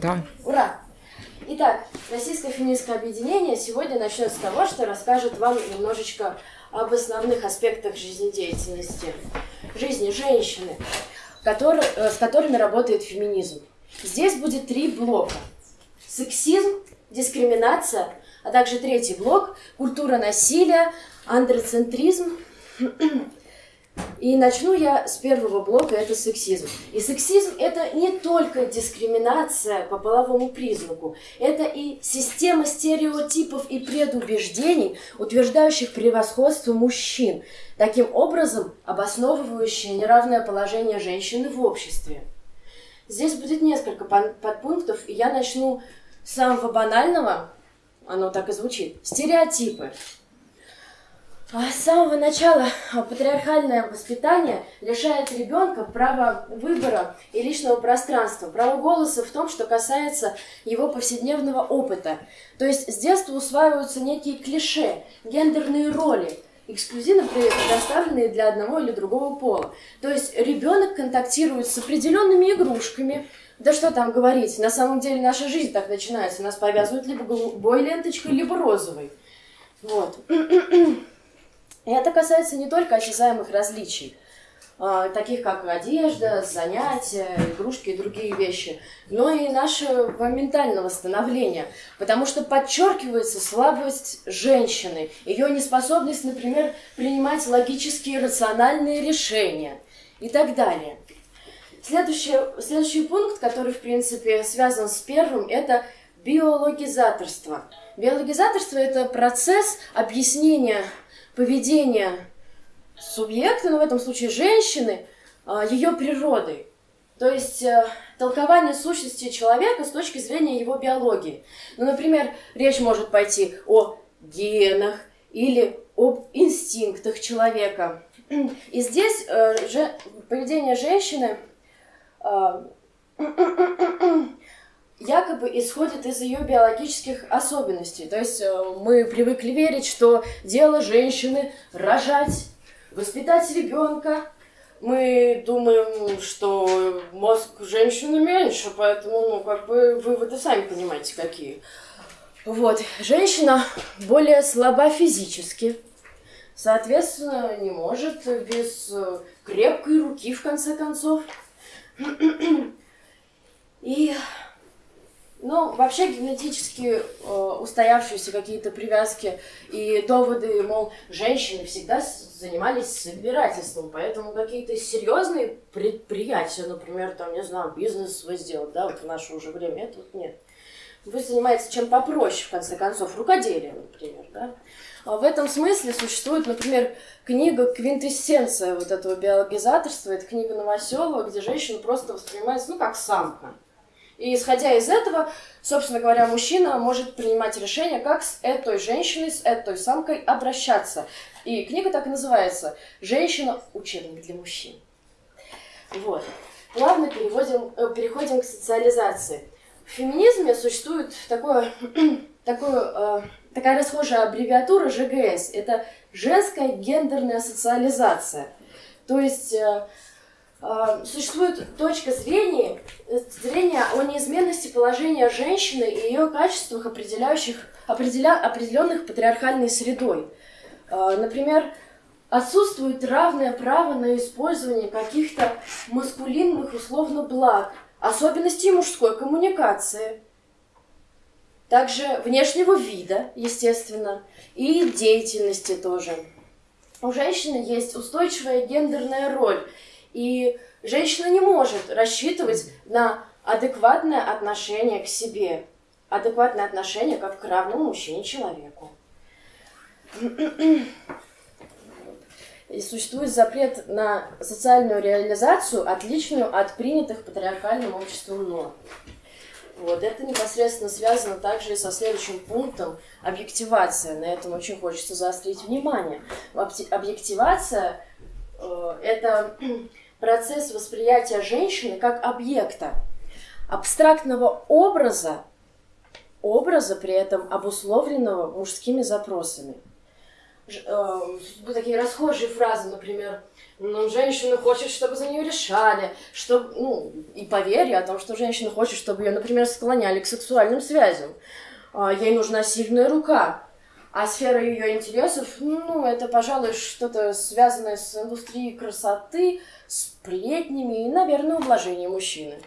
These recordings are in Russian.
Да. Ура! Итак, Российское феминистское объединение сегодня начнет с того, что расскажет вам немножечко об основных аспектах жизнедеятельности, жизни женщины, который, э, с которыми работает феминизм. Здесь будет три блока. Сексизм, дискриминация, а также третий блок – культура насилия, андроцентризм и начну я с первого блока, это сексизм. И сексизм это не только дискриминация по половому признаку, это и система стереотипов и предубеждений, утверждающих превосходство мужчин, таким образом обосновывающие неравное положение женщины в обществе. Здесь будет несколько подпунктов, и я начну с самого банального, оно так и звучит, стереотипы. А с самого начала патриархальное воспитание лишает ребенка права выбора и личного пространства, права голоса в том, что касается его повседневного опыта. То есть с детства усваиваются некие клише, гендерные роли, эксклюзивно предоставленные для одного или другого пола. То есть ребенок контактирует с определенными игрушками, да что там говорить, на самом деле наша жизнь так начинается, нас повязывают либо голубой ленточкой, либо розовой. Вот. И это касается не только осязаемых различий, а, таких как одежда, занятия, игрушки и другие вещи, но и нашего ментального становления, потому что подчеркивается слабость женщины, ее неспособность, например, принимать логические рациональные решения и так далее. Следующий, следующий пункт, который, в принципе, связан с первым, это биологизаторство. Биологизаторство – это процесс объяснения поведения субъекта, ну в этом случае женщины, а, ее природой. То есть э, толкование сущности человека с точки зрения его биологии. Ну, например, речь может пойти о генах или об инстинктах человека. И здесь э, поведение женщины э, якобы исходит из ее биологических особенностей. То есть э, мы привыкли верить, что дело женщины рожать, воспитать ребенка. Мы думаем, что мозг женщины меньше, поэтому, ну, как бы, выводы сами понимаете, какие. Вот, женщина более слаба физически, соответственно, не может без э, крепкой руки, в конце концов. И ну, вообще генетически э, устоявшиеся какие-то привязки и доводы, мол, женщины всегда занимались собирательством, поэтому какие-то серьезные предприятия, например, там, не знаю, бизнес свой сделать, да, вот в наше уже время, это вот нет. Вы занимаетесь чем попроще, в конце концов, рукоделием, например, да. А в этом смысле существует, например, книга «Квинтэссенция» вот этого биологизаторства, это книга Новоселова, где женщина просто воспринимается, ну, как самка. И исходя из этого, собственно говоря, мужчина может принимать решение, как с этой женщиной, с этой самкой обращаться. И книга так и называется «Женщина. Учебник для мужчин». Вот. Плавно переводим, э, переходим к социализации. В феминизме существует такое, такое, э, такая расхожая аббревиатура ЖГС. Это женская гендерная социализация. То есть э, существует точка зрения, зрения о неизменности положения женщины и ее качествах, определяющих, определя, определенных патриархальной средой. А, например, отсутствует равное право на использование каких-то маскулинных условно благ, особенностей мужской коммуникации, также внешнего вида, естественно, и деятельности тоже. У женщины есть устойчивая гендерная роль – и женщина не может рассчитывать на адекватное отношение к себе, адекватное отношение как к равному мужчине человеку. И существует запрет на социальную реализацию, отличную от принятых патриархальным обществом норм. Вот, это непосредственно связано также и со следующим пунктом – объективация. На этом очень хочется заострить внимание. Объективация э, – это процесс восприятия женщины как объекта, абстрактного образа, образа при этом обусловленного мужскими запросами. э, такие расхожие фразы, например, ну, женщина хочет, чтобы за нее решали, чтобы, ну, и поверье о том, что женщина хочет, чтобы ее, например, склоняли к сексуальным связям. А, ей нужна сильная рука. А сфера ее интересов, ну, это, пожалуй, что-то связанное с индустрией красоты, сплетнями и, наверное, ублажением мужчины.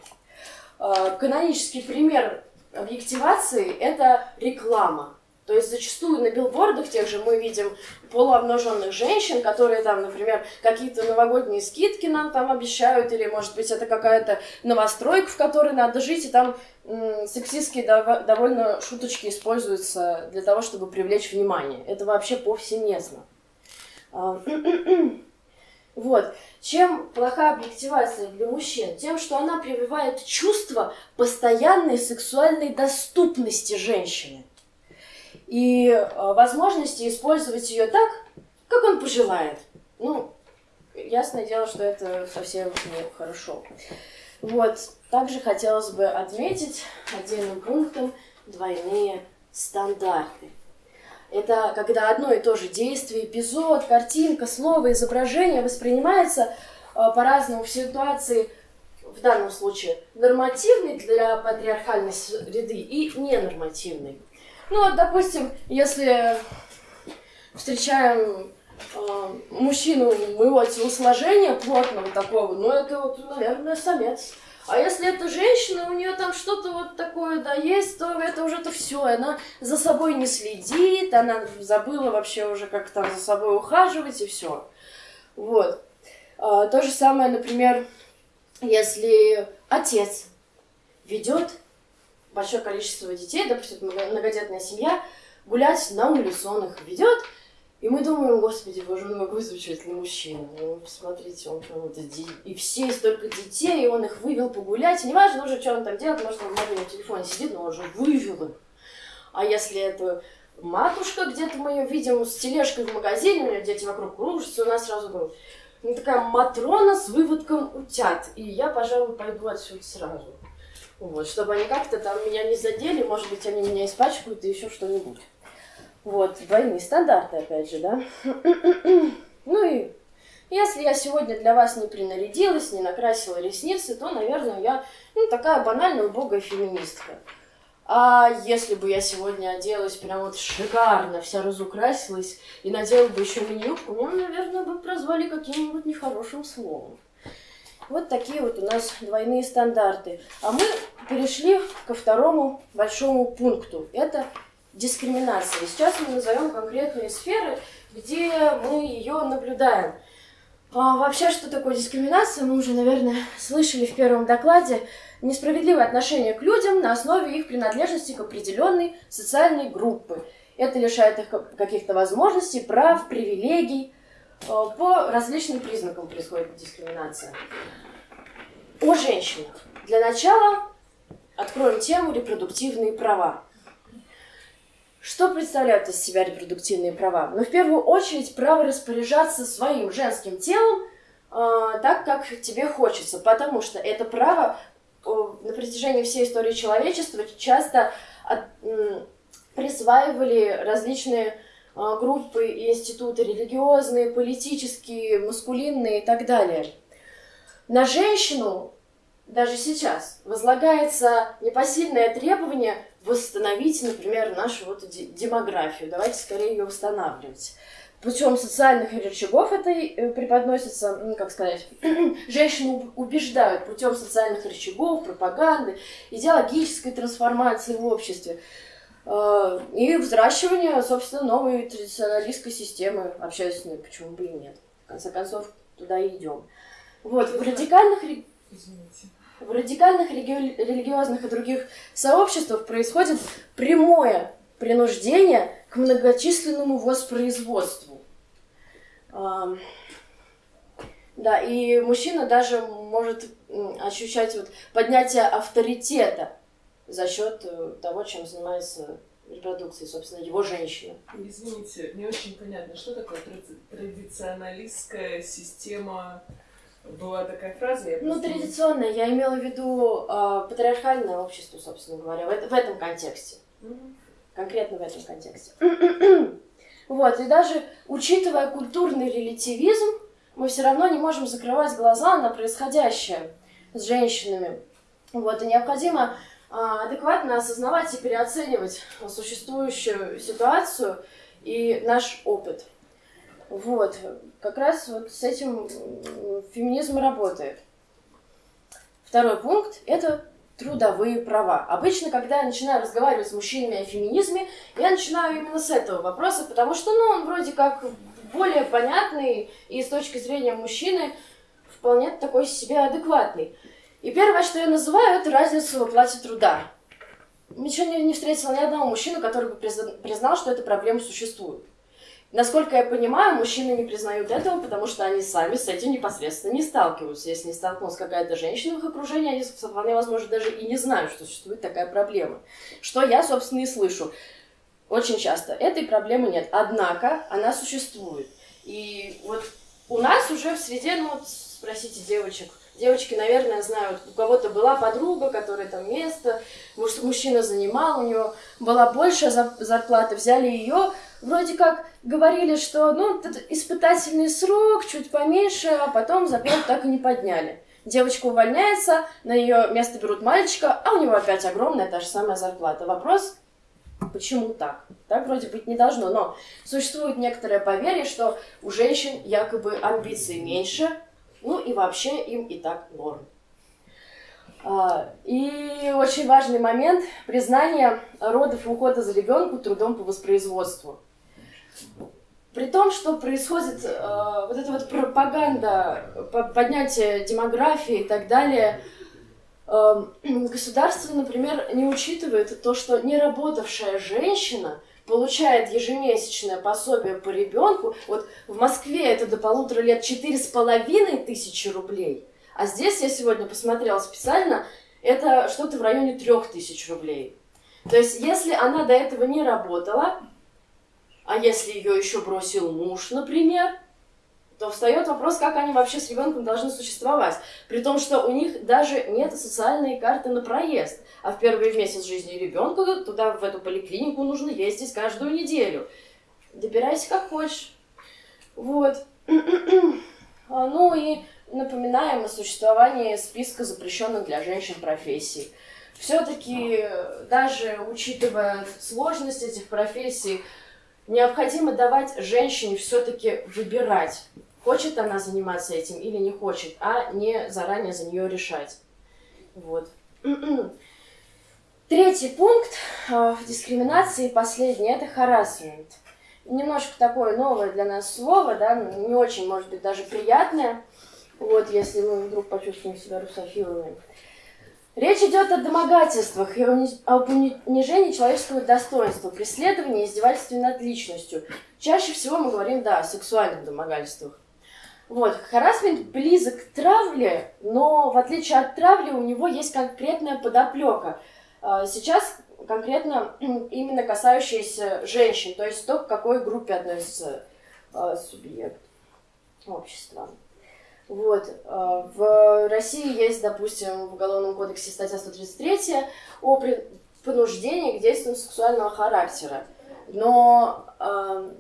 А, канонический пример объективации – это реклама. То есть зачастую на билбордах тех же мы видим полуобнаженных женщин, которые там, например, какие-то новогодние скидки нам там обещают, или, может быть, это какая-то новостройка, в которой надо жить, и там сексистские дов- довольно шуточки используются для того, чтобы привлечь внимание. Это вообще повсеместно. А, вот. Чем плоха объективация для мужчин? Тем, что она прививает чувство постоянной сексуальной доступности женщины и э, возможности использовать ее так, как он пожелает. Ну, ясное дело, что это совсем не хорошо. Вот. Также хотелось бы отметить отдельным пунктом двойные стандарты. Это когда одно и то же действие, эпизод, картинка, слово, изображение воспринимается э, по-разному в ситуации, в данном случае, нормативной для патриархальной среды и ненормативной. Ну, вот, допустим, если встречаем э, мужчину моего телосложения плотного такого, ну, это вот, наверное, самец. А если это женщина, у нее там что-то вот такое, да, есть, то это уже то все. Она за собой не следит, она забыла вообще уже, как там за собой ухаживать и все. Вот. А, то же самое, например, если отец ведет большое количество детей, допустим, многодетная семья, гулять на улицу их ведет, и мы думаем, господи, боже мой, какой замечательный мужчина. Ну, посмотрите, он прям вот и все столько детей, и он их вывел погулять. И неважно уже, что он там делает, может, он в мобильном телефоне сидит, но он же вывел их. А если это матушка, где-то мы ее видим с тележкой в магазине, у нее дети вокруг кружатся, у нас сразу думают, ну, такая Матрона с выводком утят. И я, пожалуй, пойду отсюда сразу. Вот, чтобы они как-то там меня не задели, может быть, они меня испачкают и еще что-нибудь. Вот, двойные стандарты, опять же, да. ну и если я сегодня для вас не принарядилась, не накрасила ресницы, то, наверное, я ну, такая банальная убогая феминистка. А если бы я сегодня оделась прям вот шикарно, вся разукрасилась и надела бы еще мини-юбку, меня, наверное, бы прозвали каким-нибудь нехорошим словом. Вот такие вот у нас двойные стандарты. А мы перешли ко второму большому пункту. Это дискриминация. Сейчас мы назовем конкретные сферы, где мы ее наблюдаем. А вообще, что такое дискриминация, мы уже, наверное, слышали в первом докладе. Несправедливое отношение к людям на основе их принадлежности к определенной социальной группе. Это лишает их каких-то возможностей, прав, привилегий, по различным признакам происходит дискриминация. О женщинах. Для начала откроем тему репродуктивные права. Что представляют из себя репродуктивные права? Ну, в первую очередь, право распоряжаться своим женским телом э, так, как тебе хочется, потому что это право э, на протяжении всей истории человечества часто от, э, присваивали различные группы и институты религиозные, политические, маскулинные и так далее. На женщину даже сейчас возлагается непосильное требование восстановить, например, нашу вот демографию. Давайте скорее ее восстанавливать. Путем социальных рычагов это э, преподносится, ну, как сказать, женщину убеждают путем социальных рычагов, пропаганды, идеологической трансформации в обществе. Э, и взращивание, собственно, новой традиционалистской системы общественной, почему бы и нет. В конце концов, туда и идем. Вот, в радикальных, Извините. в радикальных реги... религиозных и других сообществах происходит прямое принуждение к многочисленному воспроизводству. Да, и мужчина даже может ощущать вот поднятие авторитета за счет э, того, чем занимается репродукцией, собственно, его женщина. Извините, не очень понятно, что такое традиционалистская система была такая фраза? Я ну, традиционная, я имела в виду э, патриархальное общество, собственно говоря, в, в этом контексте. Mm-hmm. Конкретно в этом контексте. Вот, и даже учитывая культурный релятивизм, мы все равно не можем закрывать глаза на происходящее с женщинами. Вот, и необходимо адекватно осознавать и переоценивать существующую ситуацию и наш опыт. Вот, как раз вот с этим феминизм работает. Второй пункт – это трудовые права. Обычно, когда я начинаю разговаривать с мужчинами о феминизме, я начинаю именно с этого вопроса, потому что, ну, он вроде как более понятный и с точки зрения мужчины вполне такой себе адекватный. И первое, что я называю, это разницу в оплате труда. Ничего не, не встретила ни одного мужчину, который бы признал, что эта проблема существует. Насколько я понимаю, мужчины не признают этого, потому что они сами с этим непосредственно не сталкиваются. Если не столкнулась какая-то женщина в их окружении, они вполне возможно даже и не знают, что существует такая проблема. Что я, собственно, и слышу. Очень часто этой проблемы нет. Однако она существует. И вот у нас уже в среде, ну вот спросите девочек, Девочки, наверное, знают, у кого-то была подруга, которая там место, мужчина занимал, у него была большая зарплата, взяли ее, вроде как говорили, что ну, испытательный срок, чуть поменьше, а потом зарплату так и не подняли. Девочка увольняется, на ее место берут мальчика, а у него опять огромная та же самая зарплата. Вопрос, почему так? Так вроде быть не должно, но существует некоторое поверье, что у женщин якобы амбиций меньше, ну и вообще им и так норм. А, и очень важный момент – признание родов и ухода за ребенку трудом по воспроизводству. При том, что происходит э, вот эта вот пропаганда, поднятие демографии и так далее, э, государство, например, не учитывает то, что неработавшая женщина получает ежемесячное пособие по ребенку. Вот в Москве это до полутора лет четыре с половиной тысячи рублей. А здесь я сегодня посмотрела специально, это что-то в районе трех тысяч рублей. То есть, если она до этого не работала, а если ее еще бросил муж, например, то встает вопрос, как они вообще с ребенком должны существовать. При том, что у них даже нет социальной карты на проезд. А в первый месяц жизни ребенка туда, в эту поликлинику, нужно ездить каждую неделю. Добирайся как хочешь. Вот. А, ну и напоминаем о существовании списка запрещенных для женщин профессий. Все-таки, даже учитывая сложность этих профессий, необходимо давать женщине все-таки выбирать, хочет она заниматься этим или не хочет, а не заранее за нее решать. Вот. Третий пункт э, дискриминации, последний, это харасмент. Немножко такое новое для нас слово, да, не очень, может быть, даже приятное, вот, если мы вдруг почувствуем себя русофилами. Речь идет о домогательствах и о унижении человеческого достоинства, преследовании и издевательстве над личностью. Чаще всего мы говорим, да, о сексуальных домогательствах. Вот, харасмент близок к травле, но в отличие от травли у него есть конкретная подоплека. А, сейчас конкретно именно касающаяся женщин, то есть то, к какой группе относится а, субъект общества. Вот. Э, в России есть, допустим, в Уголовном кодексе статья 133 о принуждении к действиям сексуального характера. Но э,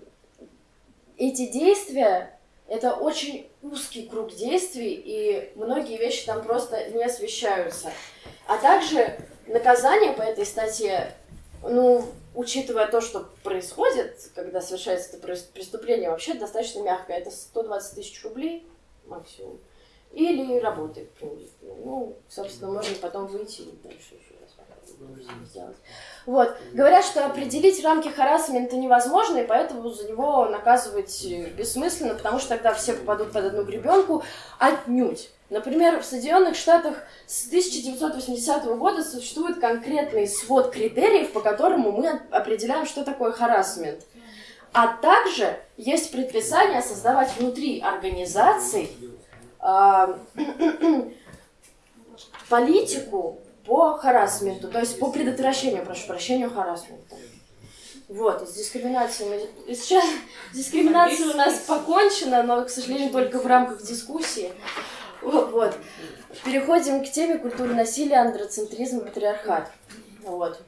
эти действия – это очень узкий круг действий, и многие вещи там просто не освещаются. А также наказание по этой статье, ну, учитывая то, что происходит, когда совершается это преступление, вообще достаточно мягкое. Это 120 тысяч рублей – максимум. Или работает принудительно. Ну, собственно, можно потом выйти и дальше еще раз сделать. Вот. Говорят, что определить рамки харасмента невозможно, и поэтому за него наказывать бессмысленно, потому что тогда все попадут под одну гребенку отнюдь. Например, в Соединенных Штатах с 1980 года существует конкретный свод критериев, по которому мы определяем, что такое харасмент. А также есть предписание создавать внутри организаций э, политику по харасменту, то есть по предотвращению, прошу прощения, харасмента. Вот, с дискриминацией. Сейчас дискриминация у нас покончена, но, к сожалению, только в рамках дискуссии. Вот. Переходим к теме культуры насилия, андроцентризм патриархат. Вот.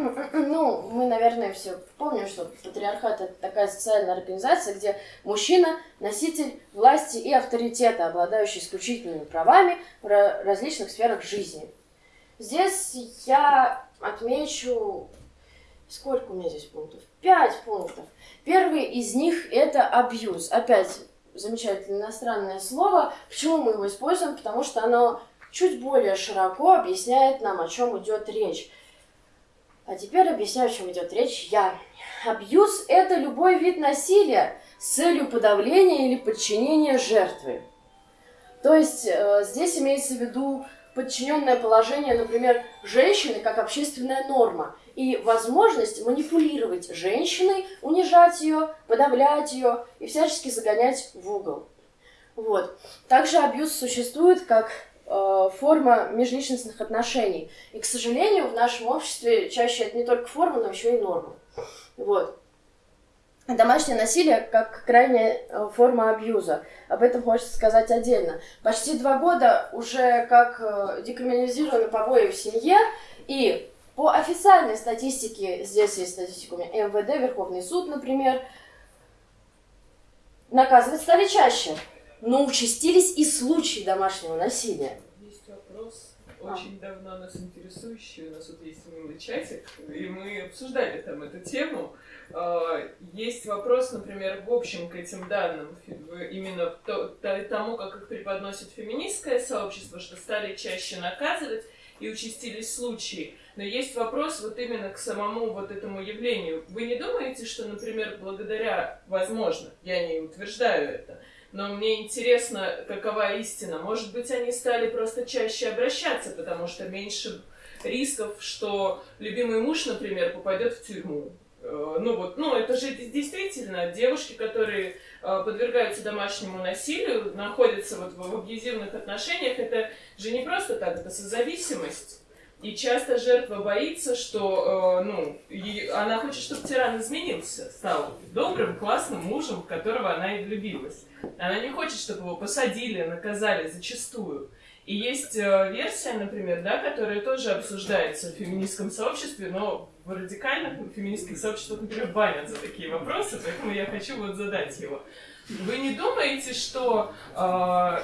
Ну, мы, наверное, все помним, что патриархат это такая социальная организация, где мужчина носитель власти и авторитета, обладающий исключительными правами в различных сферах жизни. Здесь я отмечу... Сколько у меня здесь пунктов? Пять пунктов. Первый из них это абьюз. Опять замечательное иностранное слово. Почему мы его используем? Потому что оно чуть более широко объясняет нам, о чем идет речь. А теперь объясняю, о чем идет речь я. Абьюз – это любой вид насилия с целью подавления или подчинения жертвы. То есть э, здесь имеется в виду подчиненное положение, например, женщины как общественная норма и возможность манипулировать женщиной, унижать ее, подавлять ее и всячески загонять в угол. Вот. Также абьюз существует как форма межличностных отношений. И, к сожалению, в нашем обществе чаще это не только форма, но еще и норма. Вот. Домашнее насилие как крайняя э, форма абьюза. Об этом хочется сказать отдельно. Почти два года уже как э, декриминализированы побои в семье, и по официальной статистике, здесь есть статистика у меня, МВД, Верховный суд, например, наказывать стали чаще но участились и случаи домашнего насилия. Есть вопрос, очень а. давно нас интересующий, у нас вот есть милый чатик, и мы обсуждали там эту тему. А, есть вопрос, например, в общем к этим данным, именно тому, как их преподносит феминистское сообщество, что стали чаще наказывать и участились случаи. Но есть вопрос вот именно к самому вот этому явлению. Вы не думаете, что, например, благодаря, возможно, я не утверждаю это, но мне интересно, какова истина. Может быть, они стали просто чаще обращаться, потому что меньше рисков, что любимый муж, например, попадет в тюрьму. Э, ну вот, ну это же действительно девушки, которые э, подвергаются домашнему насилию, находятся вот в абьюзивных отношениях, это же не просто так, это созависимость. И часто жертва боится, что э, ну, и она хочет, чтобы тиран изменился, стал добрым, классным мужем, в которого она и влюбилась. Она не хочет, чтобы его посадили, наказали зачастую. И есть э, версия, например, да, которая тоже обсуждается в феминистском сообществе, но в радикальных феминистских сообществах, например, банят за такие вопросы, поэтому я хочу вот задать его. Вы не думаете, что э,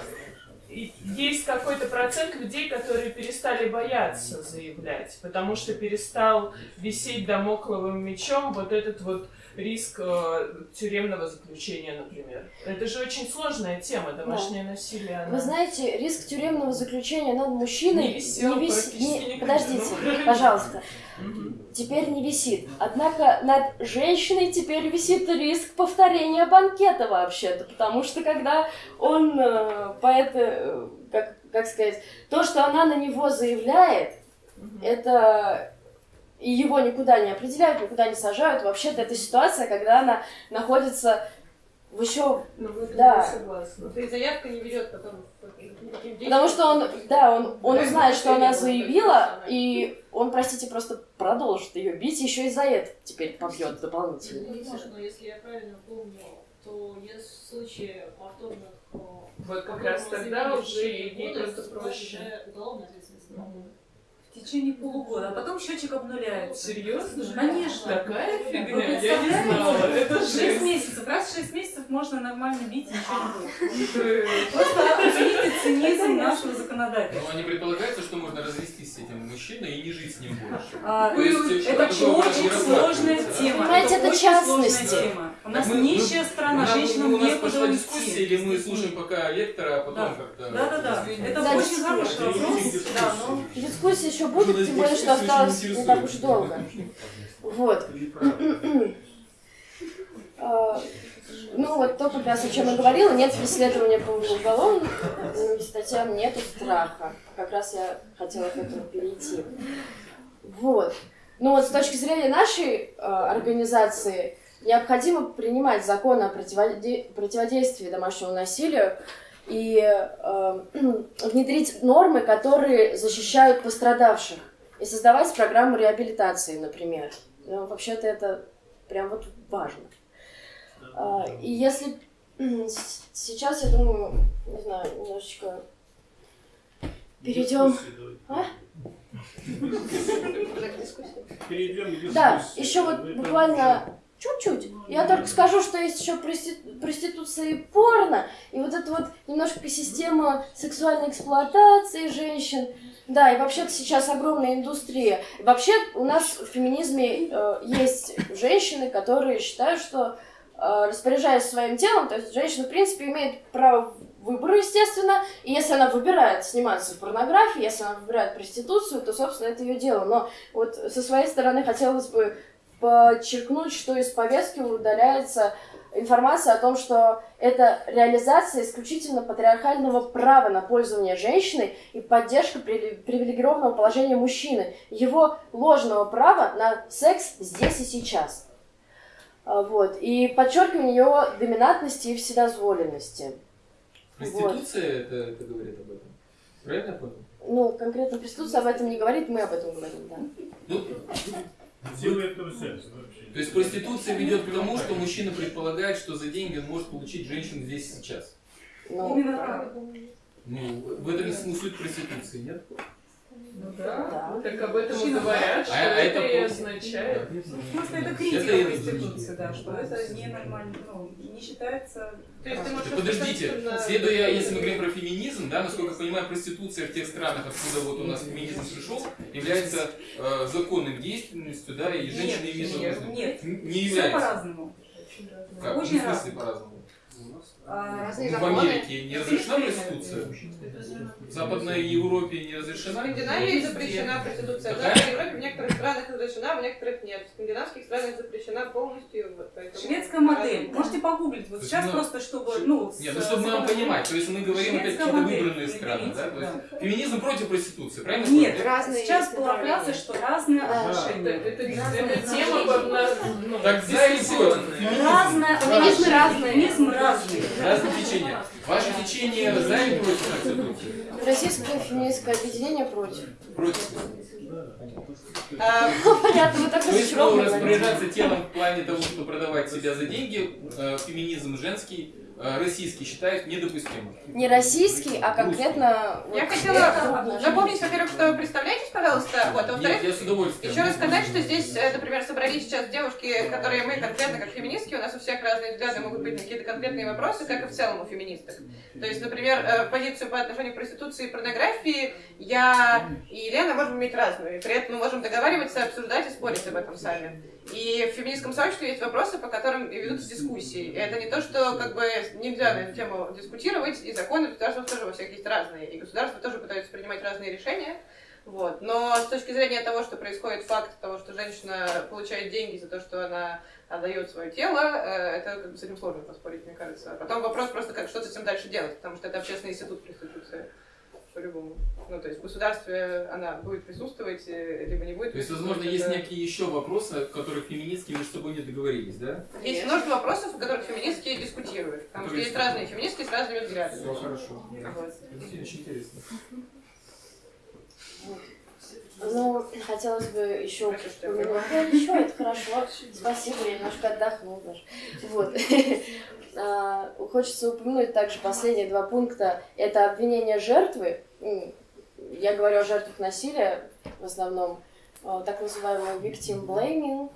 есть какой-то процент людей, которые перестали бояться заявлять, потому что перестал висеть домокловым мечом вот этот вот риск э, тюремного заключения, например. Это же очень сложная тема, домашнее да. насилие. Она... Вы знаете, риск тюремного заключения над мужчиной не, висел, не висит. Не... Подождите, ну... пожалуйста. Теперь не висит. Однако над женщиной теперь висит риск повторения банкета вообще-то, потому что когда он э, по это, э, как, как сказать, то, что она на него заявляет, это и его никуда не определяют, никуда не сажают. Вообще-то это ситуация, когда она находится в еще... Ну, да. согласна. То есть заявка не ведет потом Потому что он, да, он, он узнает, что она заявила, и он, простите, просто продолжит ее бить, еще и за это теперь побьет дополнительно. но если я правильно помню, то есть случаи повторных вот как раз тогда уже ей просто проще. Уголовная ответственность в течение полугода, а потом счетчик обнуляется. Серьезно? Конечно. Такая фигня, я не знала. Это шесть месяцев. Раз в шесть месяцев можно нормально бить, ничего не будет. Просто оцените цинизм нашего законодательства. Но не предполагается, что можно развестись с этим мужчиной и не жить с ним больше. А, есть, это очень сложная тема. Понимаете, это, это частности. У нас мы, нищая мы, страна, женщинам у нас некуда пошла дискуссия, или мы слушаем пока лектора, а потом да. как-то... Да-да-да, это да, очень хороший вопрос. Да, но... Дискуссия еще будет, тем более, что осталось не так уж долго. Вот. А, ну, вот то, как раз о чем я говорила, нет преследования по уголовным статьям, нету страха. Как раз я хотела к этому перейти. Вот. Ну вот с точки зрения нашей э, организации необходимо принимать закон о противоде противодействии домашнему насилию и э, внедрить нормы, которые защищают пострадавших и создавать программу реабилитации, например. Ну, вообще-то это прям вот важно. А, и если сейчас, я думаю, не знаю, немножечко перейдем... А? Перейдем к Да, дискуссии. еще вот буквально чуть-чуть. Я только скажу, что есть еще прости- проституция и порно, и вот это вот немножко система сексуальной эксплуатации женщин. Да, и вообще-то сейчас огромная индустрия. И вообще у нас в феминизме э, есть женщины, которые считают, что э, распоряжаясь своим телом, то есть женщина, в принципе, имеет право выбора, естественно, и если она выбирает сниматься в порнографии, если она выбирает проституцию, то, собственно, это ее дело. Но вот со своей стороны хотелось бы подчеркнуть, что из повестки удаляется информация о том, что это реализация исключительно патриархального права на пользование женщиной и поддержка при- привилегированного положения мужчины, его ложного права на секс здесь и сейчас. А, Вот. И подчеркивание его доминантности и вседозволенности. Проституция это, это говорит об этом. Правильно я понял? Ну, конкретно проституция об этом не говорит, мы об этом говорим, да. Делает вообще. то есть проституция ведет к тому, что мужчина предполагает, что за деньги он может получить женщину здесь и сейчас. Ну, Именно так. Ну, в этом и суть проституции, нет? Ну да. Да. Так об этом и говорят, что А- это это и просто- означает. В смысле, это Это критика проституции, различаю. да, что это ненормально, ну, не считается... То есть ты можешь Так подождите, абсолютно- следуя, если мы говорим про феминизм, да, насколько я понимаю, проституция в тех странах, откуда вот у нас феминизм пришел, является э, законным действенностью, да, и женщины имеют нет, нет, Не все является. по-разному. Как? Очень в смысле разные. по-разному? А, Ну, в Америке не разрешена проституция? В Западной Европе не В разрешена? Скандинавии запрещена проституция. В Какая? Западной Европе в некоторых странах разрешена, в некоторых нет. В скандинавских странах запрещена полностью. Вот, Шведская модель. Можете погуглить. Вот сейчас ну, просто, чтобы, ну... Нет, ну чтобы нам понимать, то есть мы говорим опять какие-то выбранные страны, да? То есть феминизм против проституции, правильно? Нет? Разные сейчас была фраза, что разные Да. Это, отношения. это, тема под ну, Так за или дискуссионная. Разное Феминизмы разные. Феминизм разный. Разные течения. Ваше течение за или против проституции? Российское феминистское объединение против. Против. А, Понятно, вы так То есть, ну, распоряжаться телом в плане того, что продавать себя за деньги, э, феминизм женский, российский считают недопустимым. Не российский, а конкретно... вот Я хотела напомнить, во-первых, что вы представляетесь, пожалуйста. Вот, а во-вторых, я с удовольствием. Еще раз сказать, что здесь, э, например, собрались сейчас девушки, которые мы конкретно как феминистки, у нас у всех разные взгляды могут быть на какие-то конкретные вопросы, как и в целом у феминисток. То есть, например, э, позицию по отношению к проституции и порнографии я и Елена можем иметь разную, и при этом мы можем договариваться, обсуждать и спорить об этом сами. И в феминистском сообществе есть вопросы, по которым ведутся дискуссии. И это не то, что как бы нельзя на эту тему дискутировать, и законы государства тоже во всех есть разные, и государства тоже пытаются принимать разные решения. Вот. Но с точки зрения того, что происходит факт того, что женщина получает деньги за то, что она отдает свое тело, э, это как бы с этим сложно поспорить, мне кажется. А потом вопрос просто, как что с этим дальше делать, потому что это общественный институт проституции. По-любому. Ну, то есть в государстве она будет присутствовать, э, либо не будет То есть, возможно, есть некие еще вопросы, о которых феминистки между собой не договорились, да? Есть множество вопросов, о которых феминистки дискутируют. Потому что есть разные феминистки с разными взглядами. Все хорошо. Вот. Это очень интересно. Ну, хотелось бы еще Прости, что я упомянуть. Да, ничего, это хорошо. Спасибо, я немножко отдохнул даже. Вот. А, Хочется упомянуть также последние два пункта. Это обвинение жертвы. Я говорю о жертвах насилия в основном. а, Так называемый victim blaming.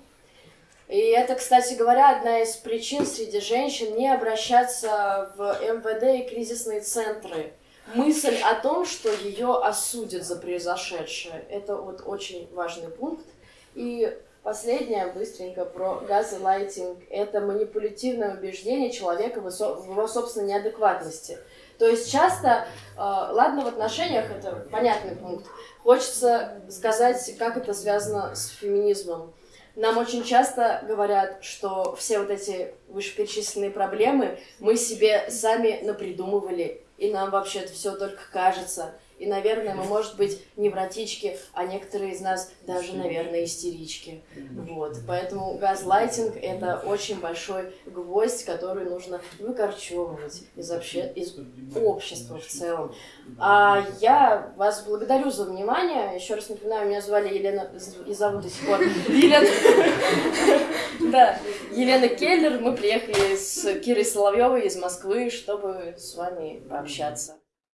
И это, кстати говоря, одна из причин среди женщин не обращаться в МВД и кризисные центры мысль о том, что ее осудят за произошедшее. Это вот очень важный пункт. И последнее, быстренько, про газлайтинг. Это манипулятивное убеждение человека в его собственной неадекватности. То есть часто, э, ладно, в отношениях это понятный пункт, хочется сказать, как это связано с феминизмом. Нам очень часто говорят, что все вот эти вышеперечисленные проблемы мы себе сами напридумывали, и нам вообще-то все только кажется. И, наверное, мы, может быть, невротички, а некоторые из нас даже, наверное, истерички. Вот. Поэтому газлайтинг — это очень большой гвоздь, который нужно выкорчевывать из, обще... из общества в целом. А я вас благодарю за внимание. Еще раз напоминаю, меня звали Елена, и зовут до сих пор Елена. Да, Елена Келлер. Мы приехали с Кирой Соловьевой из Москвы, чтобы с вами пообщаться.